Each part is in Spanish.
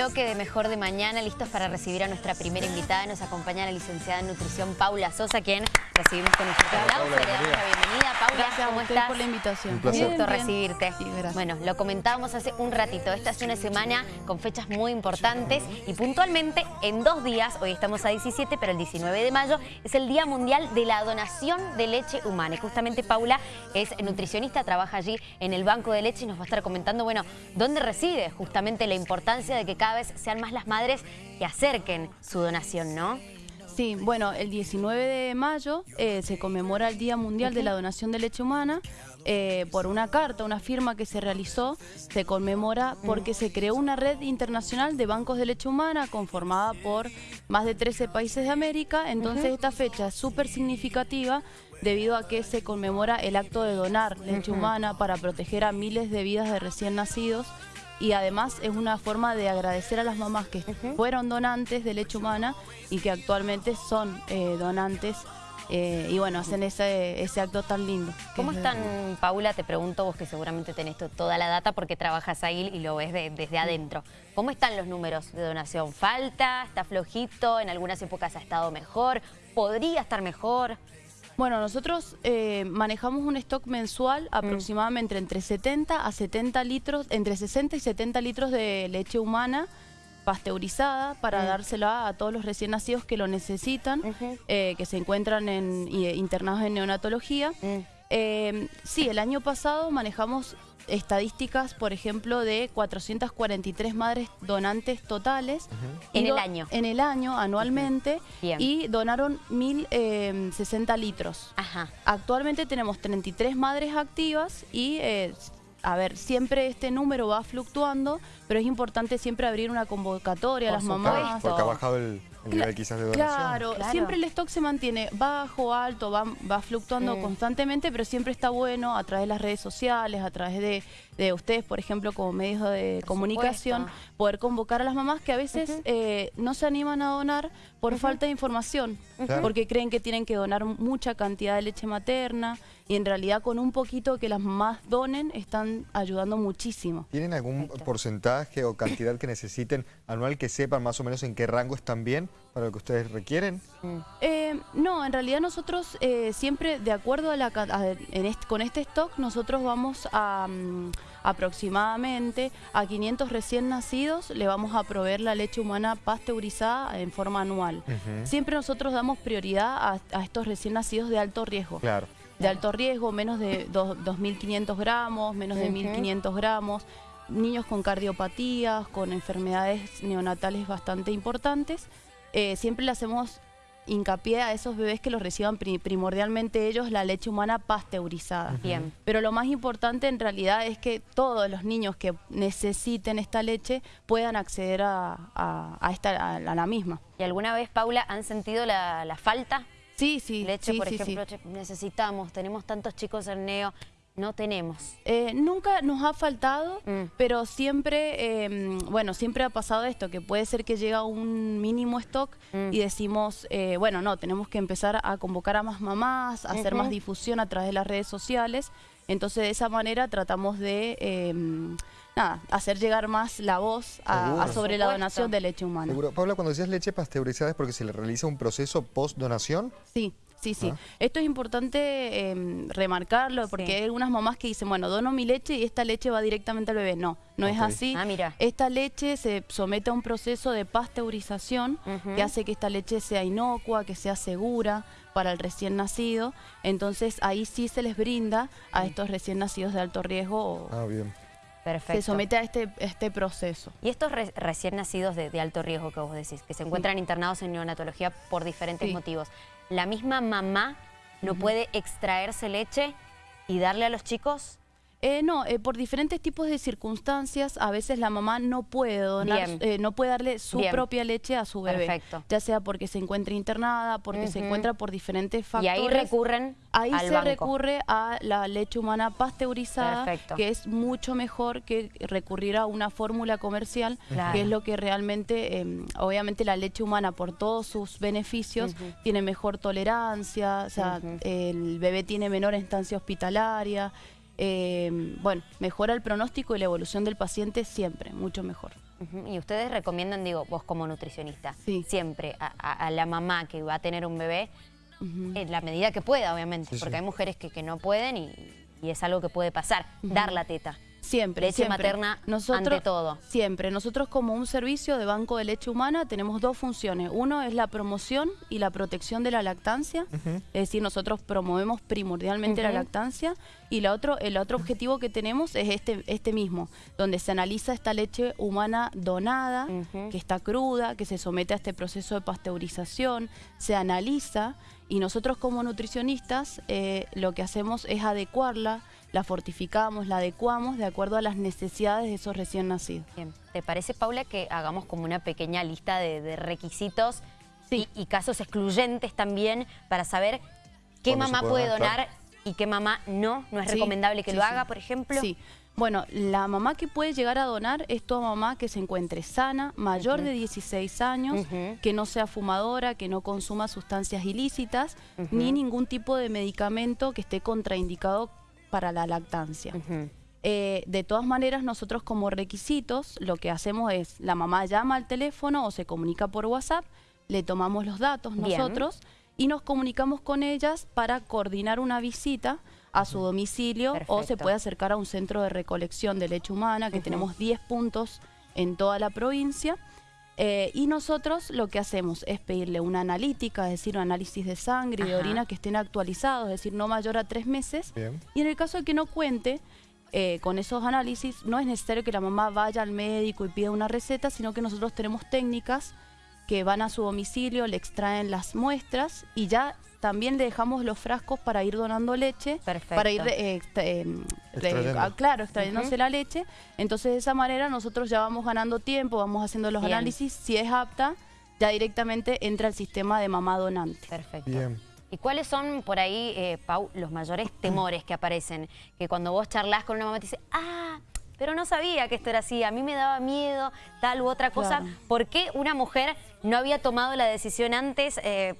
bloque de Mejor de Mañana, listos para recibir a nuestra primera invitada. Nos acompaña la licenciada en nutrición Paula Sosa, quien recibimos con nuestro aplauso. Bienvenida. Paula, Gracias ¿cómo a usted estás? por la invitación. Un Bien, bien. recibirte. Sí. Bueno, lo comentábamos hace un ratito. Esta es una semana con fechas muy importantes y puntualmente en dos días, hoy estamos a 17, pero el 19 de mayo es el Día Mundial de la Donación de Leche Humana. Y justamente Paula es nutricionista, trabaja allí en el Banco de Leche y nos va a estar comentando, bueno, dónde reside justamente la importancia de que cada vez sean más las madres que acerquen su donación, ¿no? Sí, bueno, el 19 de mayo eh, se conmemora el Día Mundial de la Donación de Leche Humana. eh, por una carta, una firma que se realizó, se conmemora porque se creó una red internacional de bancos de leche humana conformada por más de 13 países de América. Entonces esta fecha es súper significativa debido a que se conmemora el acto de donar leche humana para proteger a miles de vidas de recién nacidos y además es una forma de agradecer a las mamás que fueron donantes de leche humana y que actualmente son eh, donantes eh, y bueno, hacen ese, ese acto tan lindo. ¿Cómo es de- están, Paula? Te pregunto vos que seguramente tenés to- toda la data porque trabajas ahí y lo ves de- desde adentro. ¿Cómo están los números de donación? ¿Falta? ¿Está flojito? ¿En algunas épocas ha estado mejor? ¿Podría estar mejor? Bueno, nosotros eh, manejamos un stock mensual aproximadamente entre 70 a 70 litros, entre 60 y 70 litros de leche humana pasteurizada para dársela a todos los recién nacidos que lo necesitan, eh, que se encuentran en, y- internados en neonatología. Mm. Eh, sí, el año pasado manejamos estadísticas, por ejemplo, de 443 madres donantes totales. En el año. En el año, anualmente. Y donaron 1.060 litros. Ajá. Actualmente tenemos 33 madres activas y, eh, a ver, siempre este número va fluctuando, pero es importante siempre abrir una convocatoria a las mamás. Porque ha bajado el, el nivel quizás de donación. Claro, Claro. siempre el stock se mantiene bajo, alto, va, va fluctuando constantemente, pero siempre está bueno a través de las redes sociales, a través de, de ustedes, por ejemplo, como medios de Por comunicación, supuesto. poder convocar a las mamás que a veces eh, no se animan a donar por falta de información, porque creen que tienen que donar mucha cantidad de leche materna y en realidad con un poquito que las mamás donen están ayudando muchísimo. ¿Tienen algún Perfecto. porcentaje o cantidad que necesiten anual que sepan más o menos en qué rango están bien para lo que ustedes requieren? Eh, no, en realidad nosotros eh, siempre, de acuerdo a la ca- a- en este- con este stock, nosotros vamos a mm, aproximadamente a 500 recién nacidos, le vamos a proveer la leche humana pasteurizada en forma anual. Siempre nosotros damos prioridad a, a estos recién nacidos de alto riesgo. Claro. De alto riesgo, menos de dos- 2.500 gramos, menos de Ujú. 1.500 gramos, niños con cardiopatías, con enfermedades neonatales bastante importantes. Eh, siempre le hacemos hincapié a esos bebés que los reciban pri- primordialmente ellos la leche humana pasteurizada. Bien. Pero lo más importante en realidad es que todos los niños que necesiten esta leche puedan acceder a, a- a esta, a, a la misma. ¿Y alguna vez, Paula, han sentido la, la falta Sí, sí. leche, sí, por sí, ejemplo, necesitamos, tenemos tantos chicos en neo, no tenemos. Eh, nunca nos ha faltado, Mm. pero siempre, eh, bueno, siempre ha pasado esto, que puede ser que llega un mínimo stock Mm. y decimos, eh, bueno, no, tenemos que empezar a convocar a más mamás, a hacer más difusión a través de las redes sociales. Entonces, de esa manera tratamos de, eh, nada, hacer llegar más la voz a- sobre la donación de leche humana. Seguro. Paula, cuando decías leche pasteurizada es porque se le realiza un proceso post-donación. Sí, sí, sí. Ah. Esto es importante eh, remarcarlo porque Sí. hay algunas mamás que dicen, bueno, dono mi leche y esta leche va directamente al bebé. No, no es así. Ah, mira. Esta leche se somete a un proceso de pasteurización que hace que esta leche sea inocua, que sea segura para el recién nacido. Entonces ahí sí se les brinda a estos recién nacidos de alto riesgo o Ah, bien. Perfecto. se somete a este, este proceso. Y estos re- recién nacidos de, de alto riesgo que vos decís, que se encuentran internados en neonatología por diferentes Sí. motivos, ¿la misma mamá no puede extraerse leche y darle a los chicos? Eh, no, eh, por diferentes tipos de circunstancias, a veces la mamá no puede donar, eh, no puede darle su Bien. propia leche a su bebé. Perfecto. Ya sea porque se encuentra internada, porque se encuentra por diferentes Y factores. ahí recurren Ahí al se banco. recurre a la leche humana pasteurizada, Perfecto. que es mucho mejor que recurrir a una fórmula comercial, Claro. que es lo que realmente, eh, obviamente la leche humana por todos sus beneficios, tiene mejor tolerancia, o sea, el bebé tiene menor estancia hospitalaria, eh, bueno, mejora el pronóstico y la evolución del paciente siempre, mucho mejor. Y ustedes recomiendan, digo, vos como nutricionista, Sí. siempre a, a- a la mamá que va a tener un bebé, en la medida que pueda, obviamente, Sí, porque sí. hay mujeres que, que no pueden y, y es algo que puede pasar, dar la teta. Siempre, Leche siempre. materna ante todo. Siempre. Nosotros como un servicio de banco de leche humana tenemos dos funciones. Uno es la promoción y la protección de la lactancia. Es decir, nosotros promovemos primordialmente la lactancia. Y la otro, el otro objetivo que tenemos es este, este mismo, donde se analiza esta leche humana donada, que está cruda, que se somete a este proceso de pasteurización, se analiza y nosotros como nutricionistas eh, lo que hacemos es adecuarla, la fortificamos, la adecuamos de acuerdo a las necesidades de esos recién nacidos. Bien. ¿Te parece, Paula, que hagamos como una pequeña lista de, de requisitos Sí. y, y casos excluyentes también para saber qué ¿Cuándo se mamá puede puede donar? y qué mamá no? ¿No es Sí, recomendable que sí, lo sí. haga, por ejemplo? Sí. Bueno, la mamá que puede llegar a donar es toda mamá que se encuentre sana, mayor de 16 años, que no sea fumadora, que no consuma sustancias ilícitas, ni ningún tipo de medicamento que esté contraindicado para la lactancia. Eh, de todas maneras, nosotros como requisitos lo que hacemos es, la mamá llama al teléfono o se comunica por WhatsApp, le tomamos los datos Bien. nosotros y nos comunicamos con ellas para coordinar una visita a su domicilio o se puede acercar a un centro de recolección de leche humana, que tenemos 10 puntos en toda la provincia. Eh, y nosotros lo que hacemos es pedirle una analítica, es decir, un análisis de sangre y de orina que estén actualizados, es decir, no mayor a tres meses. Bien. Y en el caso de que no cuente eh, con esos análisis, no es necesario que la mamá vaya al médico y pida una receta, sino que nosotros tenemos técnicas que van a su domicilio, le extraen las muestras y ya también le dejamos los frascos para ir donando leche, Perfecto. para ir eh, extra- eh, Extrayendo. ah, claro, extrayéndose la leche. Entonces de esa manera nosotros ya vamos ganando tiempo, vamos haciendo los Bien. análisis, si es apta, ya directamente entra el sistema de mamá donante. Perfecto. Bien. ¿Y cuáles son por ahí, eh, Pau, los mayores temores que aparecen? Que cuando vos charlas con una mamá te dice, ah, pero no sabía que esto era así, a mí me daba miedo, tal u otra cosa. Claro. ¿Por qué una mujer no había tomado la decisión antes eh,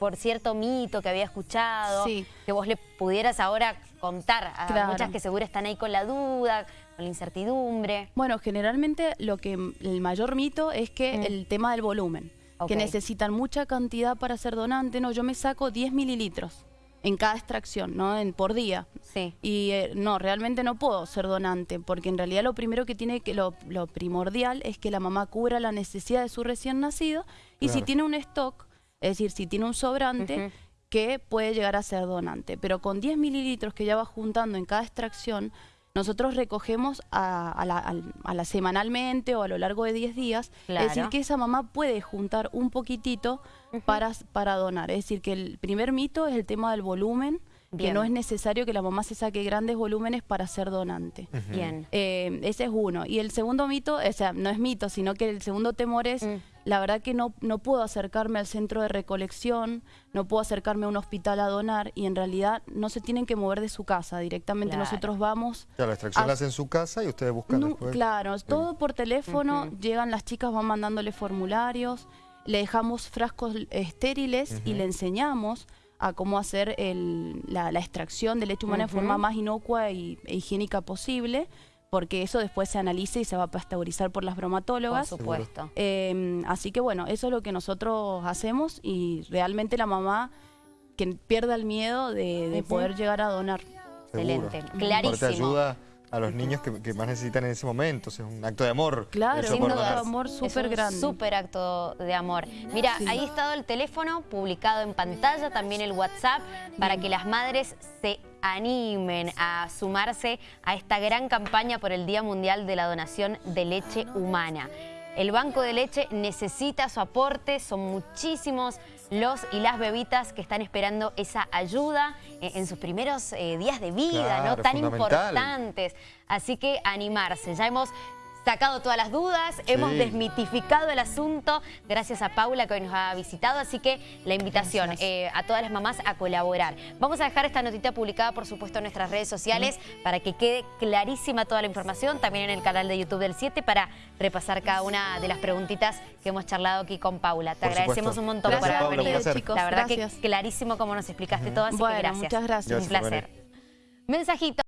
por cierto mito que había escuchado? Sí. Que vos le pudieras ahora contar a Claro. muchas que seguro están ahí con la duda, con la incertidumbre. Bueno, generalmente lo que el mayor mito es que Mm. el tema del volumen, que necesitan mucha cantidad para ser donante. No, yo me saco 10 mililitros en cada extracción, ¿no? En, por día. Sí. Y eh, no, realmente no puedo ser donante, porque en realidad lo primero que tiene que, lo, lo primordial es que la mamá cubra la necesidad de su recién nacido y si tiene un stock, es decir, si tiene un sobrante, que puede llegar a ser donante. Pero con 10 mililitros que ya va juntando en cada extracción, nosotros recogemos a, a la, a la semanalmente o a lo largo de 10 días. Claro. Es decir, que esa mamá puede juntar un poquitito para, para donar. Es decir, que el primer mito es el tema del volumen, Bien. que no es necesario que la mamá se saque grandes volúmenes para ser donante. Bien. Eh, ese es uno. Y el segundo mito, o sea, no es mito, sino que el segundo temor es, Mm. La verdad que no, no puedo acercarme al centro de recolección, no puedo acercarme a un hospital a donar y en realidad no se tienen que mover de su casa, directamente Claro. nosotros vamos... Claro, la extracción a- la hacen en su casa y ustedes buscan No, después. claro, todo por teléfono, llegan las chicas, van mandándole formularios, le dejamos frascos estériles y le enseñamos a cómo hacer el- la, la extracción de leche humana de forma más inocua y, e higiénica posible, porque eso después se analiza y se va a pasteurizar por las Por bromatólogas. supuesto. Eh, así que bueno, eso es lo que nosotros hacemos y realmente la mamá que pierda el miedo de, poder llegar a donar. seguro. Excelente, clarísimo. ayuda a los niños que, que más necesitan en ese momento. o sea, es un acto de amor. Claro, sin por duda. donar. amor Es súper un grande. súper acto de amor. Mira, Sí. ahí ha estado el teléfono publicado en pantalla, también el WhatsApp, para que las madres se animen a sumarse a esta gran campaña por el Día Mundial de la Donación de Leche Humana. El Banco de Leche necesita su aporte, son muchísimos los y las bebitas que están esperando esa ayuda en, en sus primeros eh, días de vida, Claro, ¿no? Tan importantes. Así que animarse. Ya hemos sacado todas las dudas, hemos desmitificado el asunto gracias a Paula que hoy nos ha visitado, así que la invitación eh, a todas las mamás a colaborar. Vamos a dejar esta notita publicada, por supuesto, en nuestras redes sociales para que quede clarísima toda la información, también en el canal de YouTube del 7 para repasar cada una de las preguntitas que hemos charlado aquí con Paula. Te Por agradecemos supuesto. un montón Gracias, por haber Paula, venido. chicos. La verdad Gracias. que clarísimo como nos explicaste todo, así Bueno, que gracias. muchas gracias. Un placer. Mensajito.